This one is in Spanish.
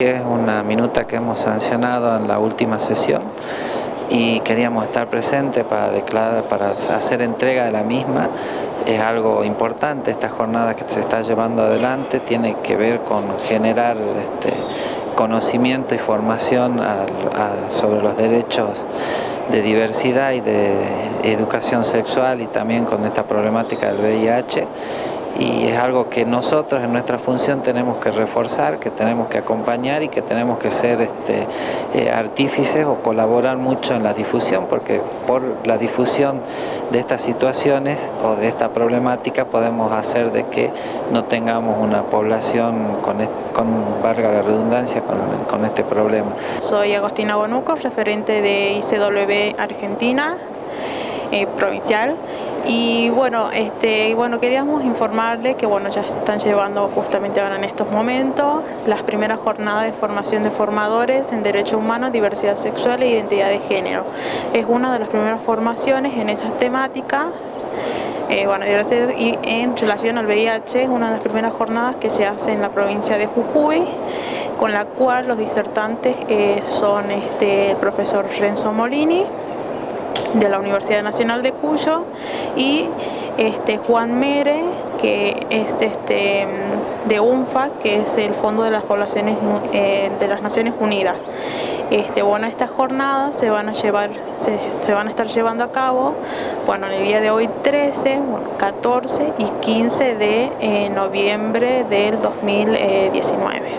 Es una minuta que hemos sancionado en la última sesión y queríamos estar presentes para declarar, para hacer entrega de la misma. Es algo importante esta jornada que se está llevando adelante, tiene que ver con generar este, conocimiento y formación sobre los derechos de diversidad y de educación sexual y también con esta problemática del VIH y es algo que nosotros en nuestra función tenemos que reforzar, que tenemos que acompañar y que tenemos que ser este, eh, artífices o colaborar mucho en la difusión porque por la difusión de estas situaciones o de esta problemática podemos hacer de que no tengamos una población con, con valga la redundancia, con, con este problema. Soy Agostina Bonuco, referente de ICW Argentina, eh, provincial y bueno, este, bueno, queríamos informarle que bueno, ya se están llevando justamente ahora en estos momentos las primeras jornadas de formación de formadores en Derechos Humanos, Diversidad Sexual e Identidad de Género. Es una de las primeras formaciones en esta temática eh, bueno, y en relación al VIH es una de las primeras jornadas que se hace en la provincia de Jujuy, con la cual los disertantes eh, son este, el profesor Renzo Molini, de la Universidad Nacional de Cuyo y este, Juan Mere, que es este, de UNFA, que es el Fondo de las Poblaciones eh, de las Naciones Unidas. Este, bueno, estas jornadas se van a llevar, se, van a estar llevando a cabo, bueno, en el día de hoy 13, 14 y 15 de eh, noviembre del 2019.